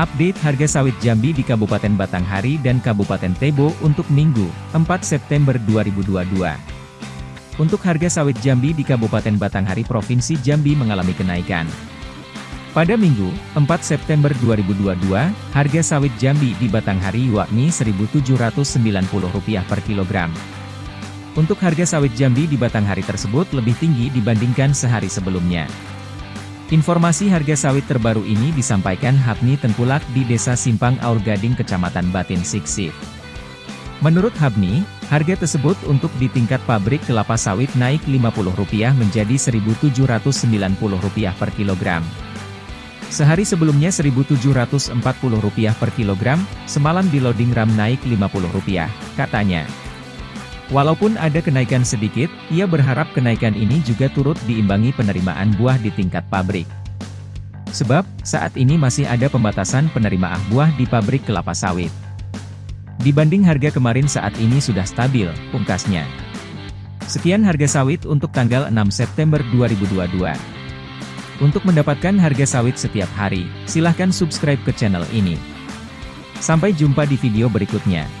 Update harga sawit Jambi di Kabupaten Batanghari dan Kabupaten Tebo untuk Minggu, 4 September 2022. Untuk harga sawit Jambi di Kabupaten Batanghari Provinsi Jambi mengalami kenaikan. Pada Minggu, 4 September 2022, harga sawit Jambi di Batanghari yakni Rp1.790 per kilogram. Untuk harga sawit Jambi di Batanghari tersebut lebih tinggi dibandingkan sehari sebelumnya. Informasi harga sawit terbaru ini disampaikan Habni Tengkulak di Desa Simpang Aur Gading Kecamatan Batin Siksif. Menurut Habni, harga tersebut untuk di tingkat pabrik kelapa sawit naik Rp50 menjadi Rp1.790 per kilogram. Sehari sebelumnya Rp1.740 per kilogram, semalam di loading ram naik Rp50, katanya. Walaupun ada kenaikan sedikit, ia berharap kenaikan ini juga turut diimbangi penerimaan buah di tingkat pabrik. Sebab, saat ini masih ada pembatasan penerimaan buah di pabrik kelapa sawit. Dibanding harga kemarin saat ini sudah stabil, pungkasnya. Sekian harga sawit untuk tanggal 6 September 2022. Untuk mendapatkan harga sawit setiap hari, silahkan subscribe ke channel ini. Sampai jumpa di video berikutnya.